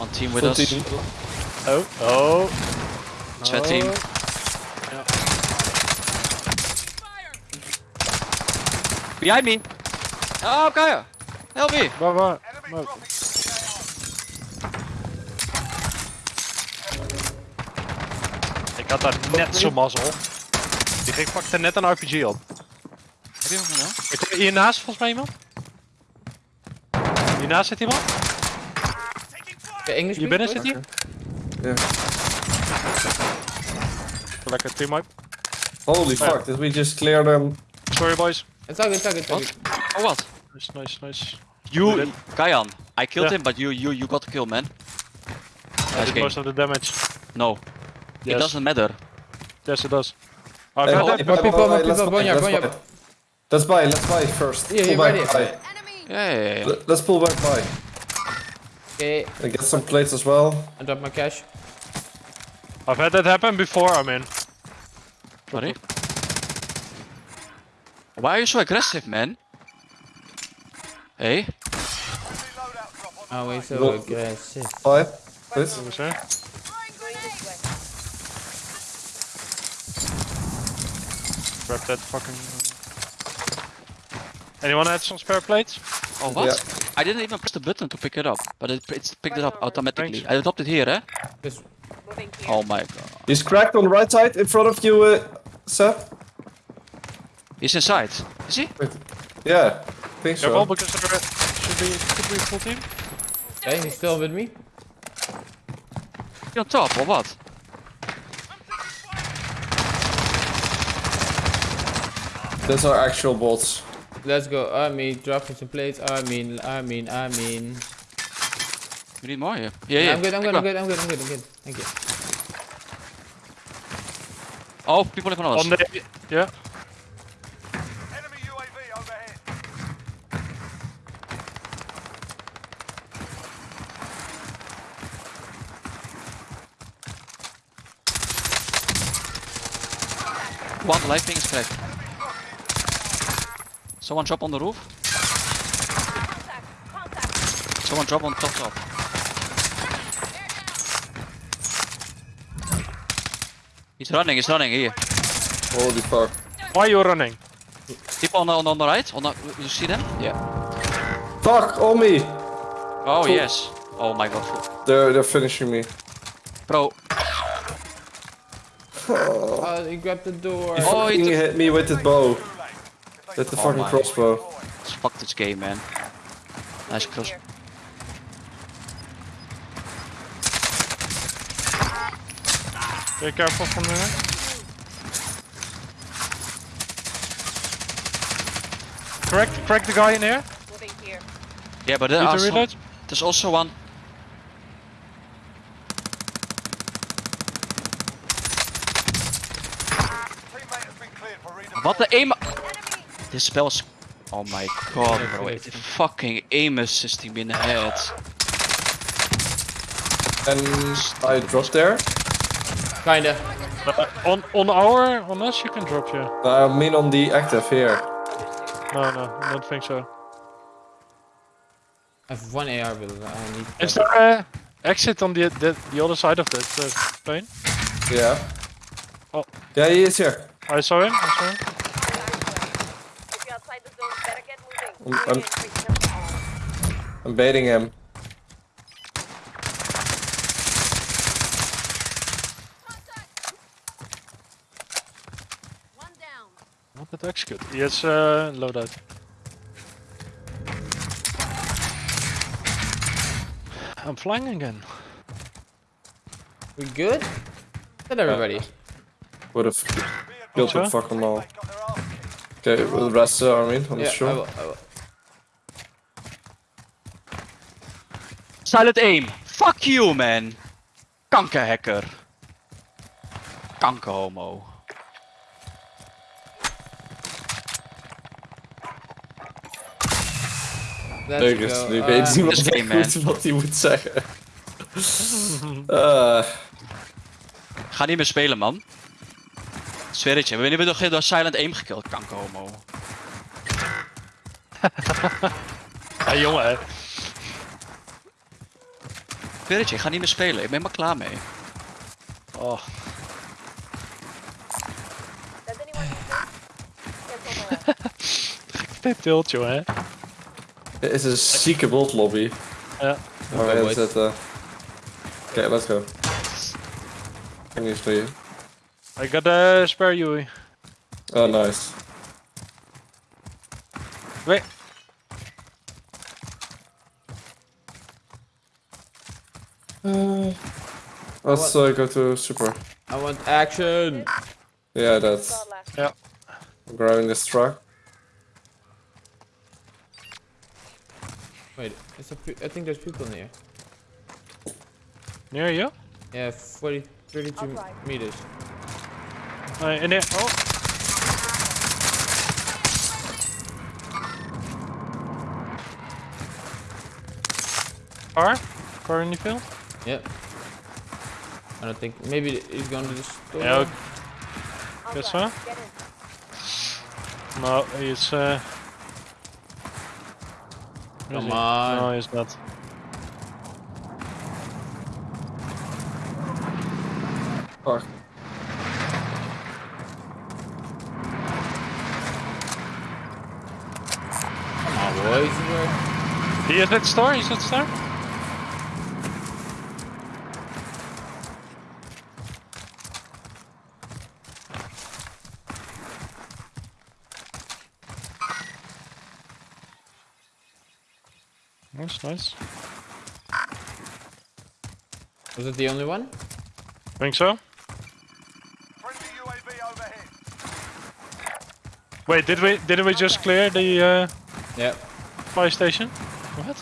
One team with Full us. team. Oh, oh. Oh. team. Yeah. Behind me. Oh, Kaya. Help me. Waar, waar? Ik had daar net zo'n mazzel. Die ging pakte net een RPG op. Heb je hem gedaan? Ik hoor hiernaast volgens mij iemand. Hiernaast zit iemand. Okay, English Hier please, binnen zit boys? hij. Yeah. Team wipe. Holy fuck, did we just clear them? Sorry boys. It's all good, it's all good, it's all good. Oh, what? Nice, nice, nice. You, Kayan. I killed Yeah. him, but you, you, you got the kill, man. I Nice did game. most of the damage. No, Yes. it doesn't matter. Yes, it does. Oh, Hey, I've buy- had more people, more let's people, buy, Bonja, let's Bonja. buy. Let's buy, let's buy first. Yeah, pull you're ready. buy. Yeah, yeah, yeah. Let- Let's pull back by. Okay, And get some plates as well. I drop my cash. I've had that happen before, I mean. Sorry. Why are you so aggressive, man? Hey, oh, Always so Well- aggressive. Buy, please. What was there? Grab that fucking... Anyone had some spare plates? oh what? Yeah. I didn't even press the button to pick it up, but it, it's picked it up automatically. I dropped it here, eh? Just Oh my god. He's cracked on the right side in front of you, uh, Seb. He's inside. Is he? Yeah, I think Careful, so. because there should be, could be a full team. okay, he's still with me. He on top or what? Those are actual bots. Let's go. I mean, dropping some plates. I mean, I mean, I mean. We need more here. Yeah, yeah. I'm good, I'm Pick good, I'm good, I'm good, I'm good, I'm good. Thank you. Oh, people in front of us. On the... Yeah. Enemy UAV overhead. One light ping is cracked. Someone drop on the roof. Someone drop on top top. He's running, he's running here. Holy fuck. Why are you running? People on the, on the, on the right, on the, you see them? Yeah. Fuck, on me! Oh Cool. yes. Oh my god. They're, they're finishing me. Bro, Oh, he grabbed the door. He Oh, he fucking took- hit me with his bow. With the Oh fucking my. crossbow. fuck this game man. Nice cross. Be careful from there. Crack, crack the guy in here. Moving here. Yeah, but there Need are to some, reload. there's also one. Teammate has been cleared for redeployment. What the aim? This spell's. Oh my god, bro. It fucking aim assisting me in the head. And I dropped there. Kinda. Uh, on on our on us you can drop yeah. I mean on the active here. No no, I don't think so. I have one AR, but I need. Is there a exit on the the, the other side of that uh, plane? Yeah. Oh. Yeah, he is here. I saw him. I saw him. I'm- UAV I'm- I'm baiting him. One down. Not that execute. He has uh, loadout. I'm flying again. We good? Is that everybody? Would have killed Sure. them fucking all. Got their arse kicked. Okay, with the rest of the army, I'm yeah, not sure. I will, I will. Silent aim. Fuck you, man. Kankerhacker. Kankerhomo. Leuk is, go. nu Uh, weet niemand This game, echt goed wat hij moet zeggen. Eh, Ga niet meer spelen, man. Zweer het je. We hebben nog door Silent aim gekilld, kankerhomo. Ja jongen hè. weet het je, ik ga niet meer spelen. Ik ben maar klaar mee. Oh, Does anyone need this? Cancel my last. dit tilt, joh, hè. Dit is een zieke bot lobby. Ja. Waar we in zitten. Oké, let's go. Can you see? I got a spare Yui. Oh, nice. Wait. Uh, let's uh, go to super. I want action. Yeah, that's Saw it last. Yeah. I'm grabbing this truck. Wait, it's a pe- I think there's people in here. Near you? Yeah, 40, 32 I'll meters. Uh, in there. Oh. Car? Car in the field? Yep. I don't think. Maybe he's gone to the store. Yeah, okay. I'll Guess drive. so? Get in. No, he's uh... Come he? on. No, he's not. Fuck. Come on, boys. He is at store? He's at store? Nice, nice. Was it the only one? Think so? Friendly UAV overhead. Wait, did we didn't we just clear the uh, Yep. fire station? What?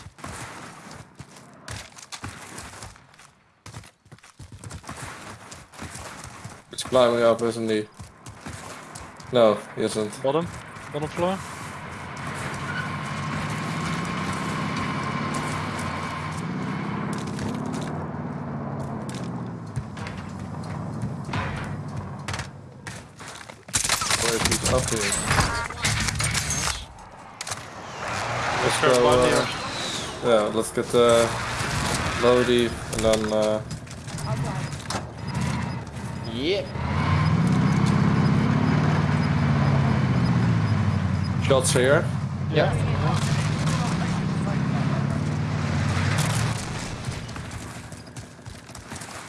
He's climbing up, isn't he? No, he isn't. Bottom? Bottom floor? Where is he up here? Let's Sure, go. Uh, yeah, let's get the Lodi and then uh, Yep. shots here. Yeah.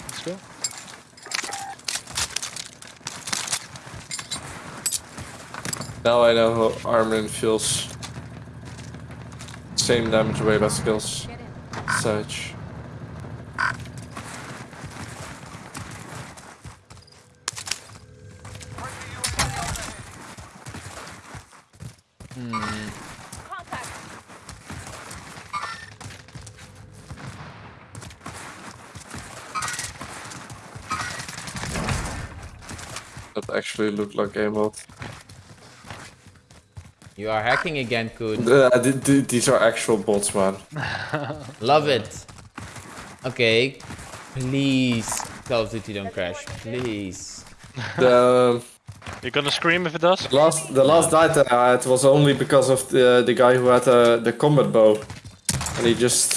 Let's go. Now I know how Armin feels. Same damage radar skills. Get. Such. Hmm. That actually looked like aimbot. You are hacking again, Koen. Uh, th- th- these are actual bots, man. Love it. Okay. Please, Call of Duty don't crash. Please. The You're gonna scream if it does? last, the last night that I had was only because of the the guy who had uh, the combat bow, and he just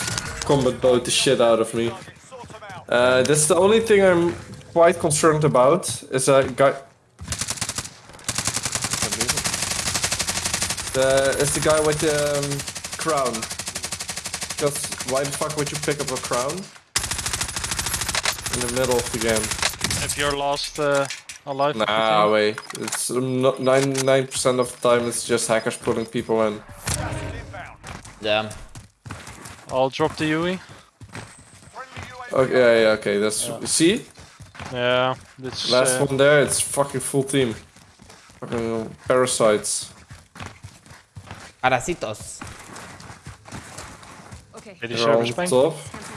combat bowed the shit out of me. Sort them. Uh, that's the only thing I'm quite concerned about. Is a guy. The is the guy with the um, crown. Because why the fuck would you pick up a crown in the middle of the game? If you're lost uh, alive. Nah, wait. It's um, not 99% of the time it's just hackers pulling people in. Damn. I'll drop the UE. Okay, yeah, yeah, okay. That's see Yeah, it's last uh, one there. It's fucking full team. Fucking parasites. Parasitos. Okay, Maybe They're on server spam. top. cancel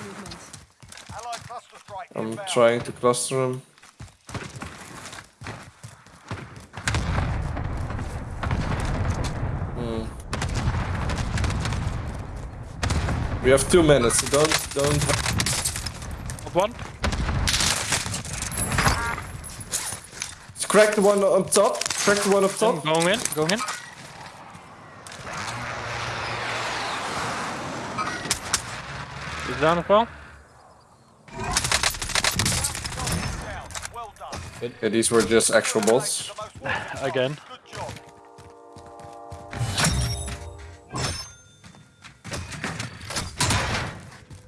movement. Okay. cluster strike I'm trying to cluster them. Hmm. We have two minutes. So don't don't. Up one. Crack the one on top. Crack the one up top. Going in, going in. He's down as well. Yeah, these were just actual bolts. Again.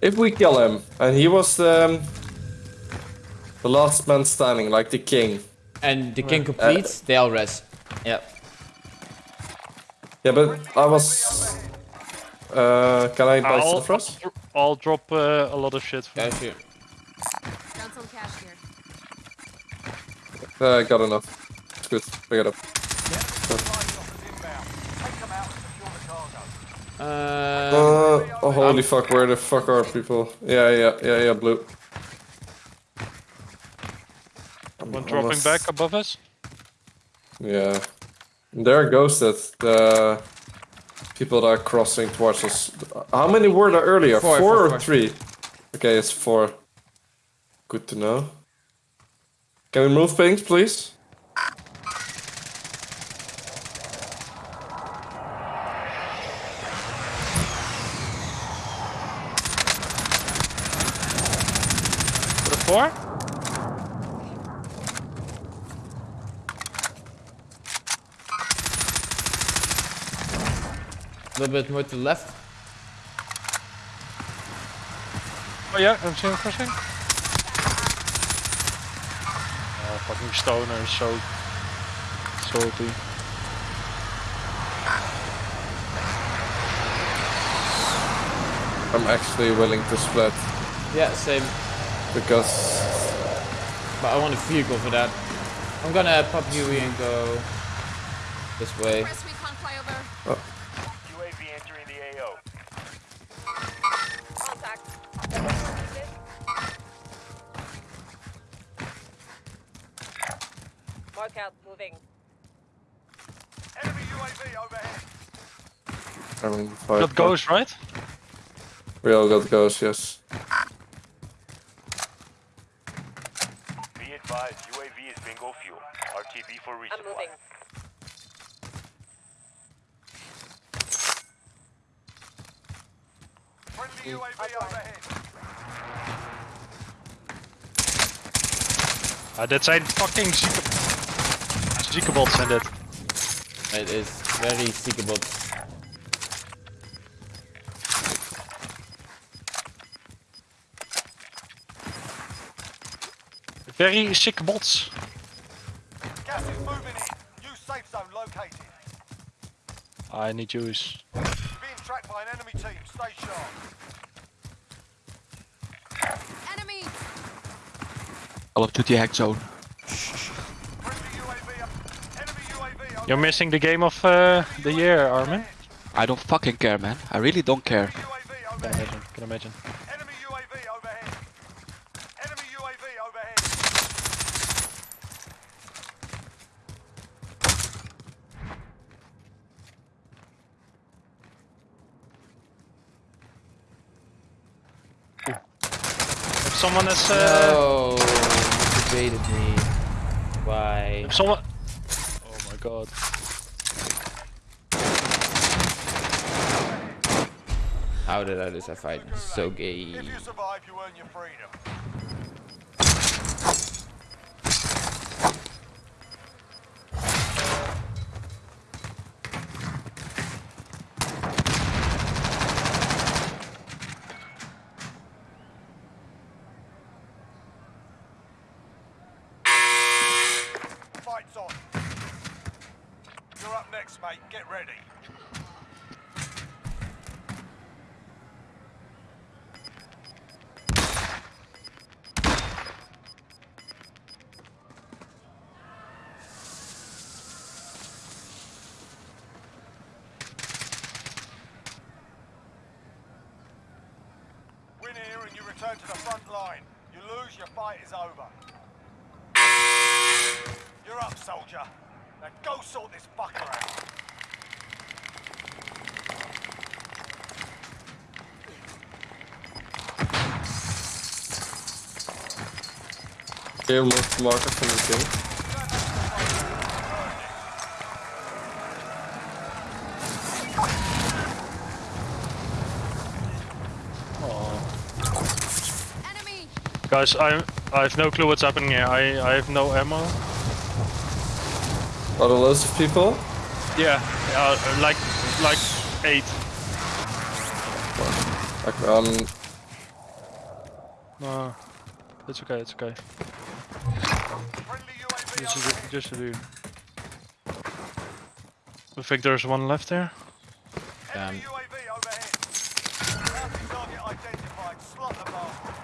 If we kill him, and he was um, the last man standing, like the king. And the king completes, uh, they all rest. Yep. Yeah, but I was... Uh, can I buy stuff? I'll drop uh, a lot of shit. For Yeah, sure. Found some cash here. Uh, I got enough. Good. Pick it up. Inbound. Take them out and secure the cargo. Uh, Uh, oh, holy fuck, where the fuck are people? Yeah, yeah, yeah, yeah, blue. One dropping back above us. Yeah. They're ghosted. The people that are crossing towards us. How many were there earlier? Four, four four, or four. three? Okay, it's four. Good to know. Can we move things, please? Bit more to the left. Oh yeah, I'm seeing crossing. Oh, fucking stoner, is so salty. I'm actually willing to split Yeah, same. because But I want a vehicle for that. I'm gonna pop Huey and go this way. Five, That goes right. We all got ghosts, yes. Be advised, UAV is bingo fuel. RTB for I'm resupply. moving. Friendly UAV overhead. Ah, dit zijn fucking zieke... Zieke bots zijn dit. It is very seekable. Very sick bots. Gas is moving in. New safe zone located. I need juice. Being tracked by an enemy team. Stay sharp. Enemy. Call of Duty hack zone. Friendly UAV. up- Enemy UAV overhead. You're missing the game of uh, the year, Armin. I don't fucking care, man. I really don't care. UAV Can imagine. Can imagine. Enemy UAV overhead. Enemy UAV overhead. If someone is... Uh, No, you debated me. Why? If someone... Oh my god. How did I lose that fight? So gay. If you survive, you earn your freedom. Fight's on. You're up next, mate. Get ready. Win to the front line. You lose, your fight is over. You're up, soldier. Now go sort this fucker out. Here, most marker from the king. Enemy. Guys, I'm I have no clue what's happening here. I, I have no ammo. Are there loads of people? Yeah, uh, like like eight. Like, um, No, it's okay. It's okay. Friendly Just overhead. to, just to do. I think there's one left there. Damn. UAV overhead. Bounty target identified. Slot the bastard.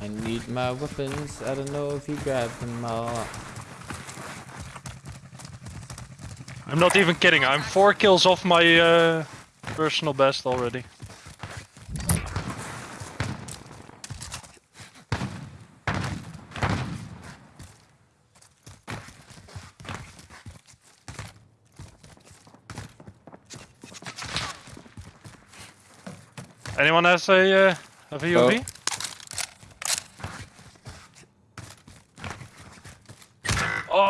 I need my weapons. I don't know if you grabbed them all. I'm not even kidding. I'm four kills off my uh, personal best already. Anyone has a uh, a VOV? Oh no! Your teammate was sent to the gulag. They'll fight for a chance to redeploy. Teammate has been cleared for redeployment. Friendly UAV overhead. Enemy cluster strike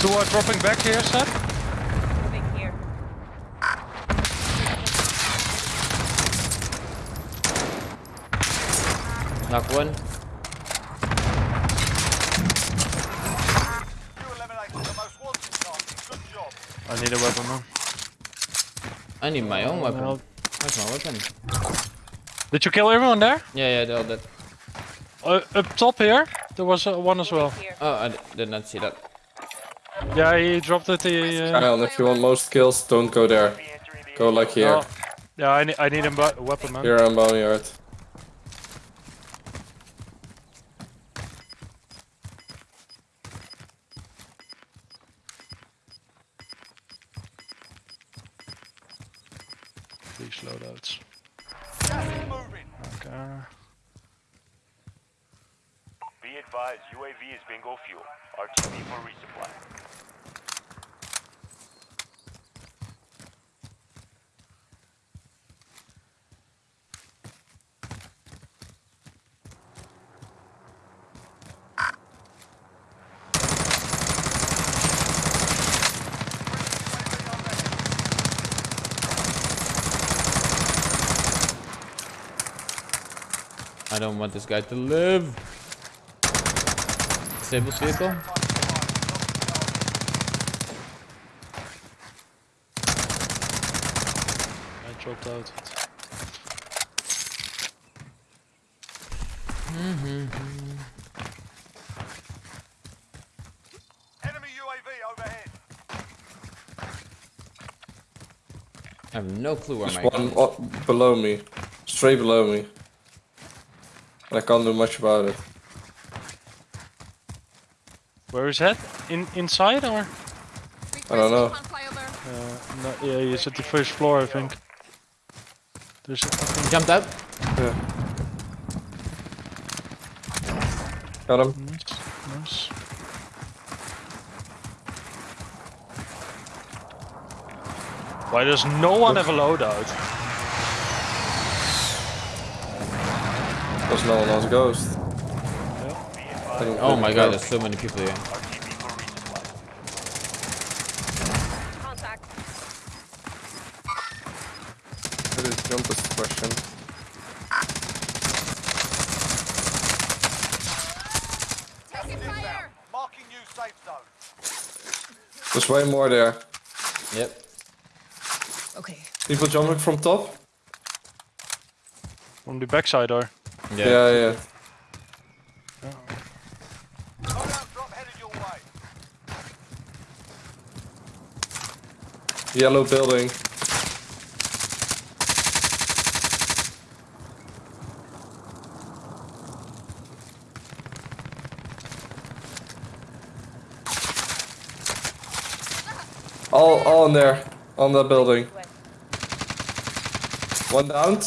two are dropping back here, Seth. Moving here. Knock one. You eliminated the most wanted. Good job. I need a weapon, man. I need my own weapon. Well- Where's my weapon? Did you kill everyone there? Yeah, yeah, they're all dead. Uh, up top here, there was uh, one as well. Here. Oh, I d- did not see that. Yeah, he dropped it. He, uh, Kyle, if you want most kills, don't go there. Go like here. no. Yeah, I, need I need a weapon, man. Here on Boneyard. These loadouts. Gas is moving. Okay. Be advised, UAV is bingo fuel. RTB for resupply. I don't want this guy to live. Disable vehicle. I dropped out. Enemy UAV overhead. I have no clue where There's my one gun below me. Straight below me. And I can't do much about it. Where is that? In inside or? I don't know. Uh, no, yeah, he's at the first floor, I think. There's a fucking Jumped out. Yeah. Got him. nice, nice. Why does no one have a loadout? Because no one else ghost. Yeah. I think Oh we my can god, go. there's so many people here. RTB. Contact. That is jump question. Taking fire. Marking new safe zone. There's way more there. Yep. Okay. People jumping from top? From the backside or? Yeah, yeah. yeah. Yellow building. All, all in there, on that building. One down.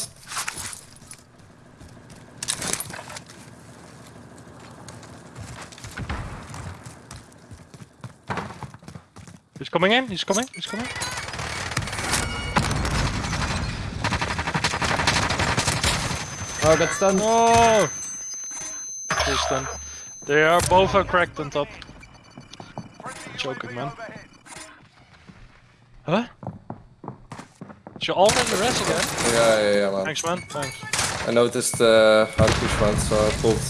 He's coming in, he's coming, he's coming. Oh, got stunned. Oh! He's done. They are both are cracked on top. Joking, man. Huh? She already res again? Yeah, yeah, yeah, man. Thanks man, thanks. I noticed uh, how to push one, so I pulled.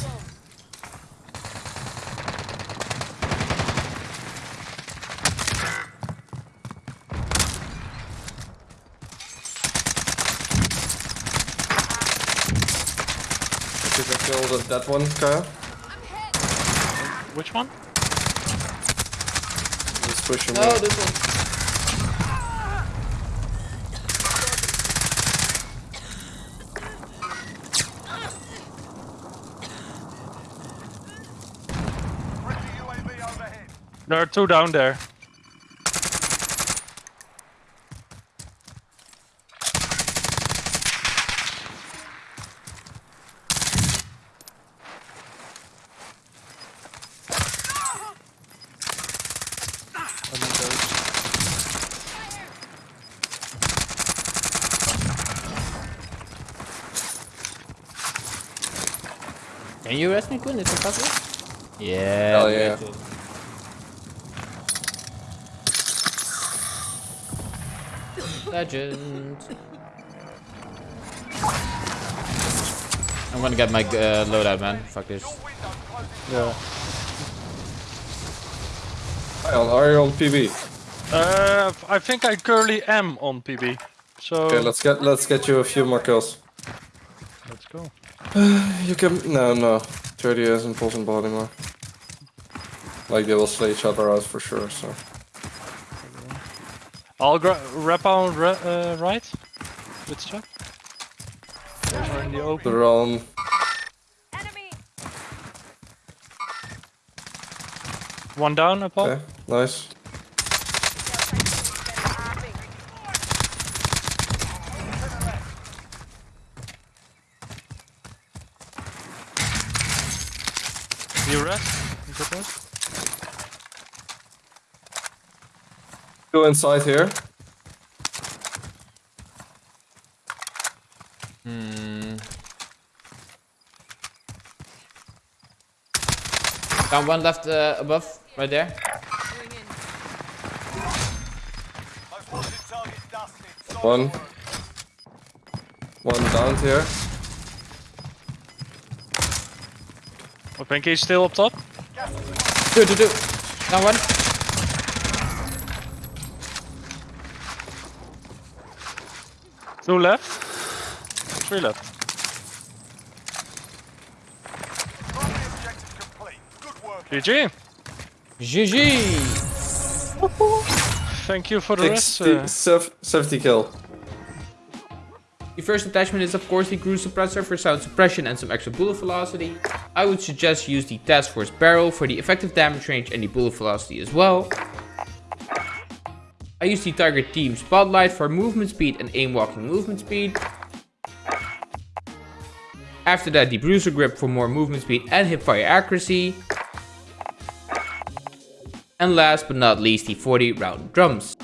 Did I kill the, that one, Kyle? Which one? Just pushing No, me. this one. Friendly UAV overhead. There are two down there. You arrest me, Quinn? Is it possible? Yeah. Hell yeah. legend. Legend. I'm gonna get my uh, loadout, man. Fuck this. Yeah. Kyle, are you on PB? Uh, I think I currently am on PB. So Okay, let's get let's get you a few more kills. let's go. You can no no. 30 isn't possible anymore. Like they will slay each other out for sure. So I'll gra wrap on ra uh, right with stuff. Those are in the open. they're on. Enemy! One down, Apollo. Okay, nice. Rest. You good rest. Go inside here. Hmm. Down one left uh, above, right there. Most wanted target dusted. Solid One. One down here. I think he's still up top. Two, two, two. Down one. Two left. Three left. Primary objective complete. Good work. GG. GG. Thank you for the rest. 60, Uh, sev- 70 kill. The first attachment is of course the GRU Suppressor for sound suppression and some extra bullet velocity. I would suggest use the Task Force barrel for the effective damage range and the bullet velocity as well. I use the Tiger Team Spotlight for movement speed and aim walking movement speed. After that the Bruiser Grip for more movement speed and hipfire accuracy. And last but not least the 40 round drums.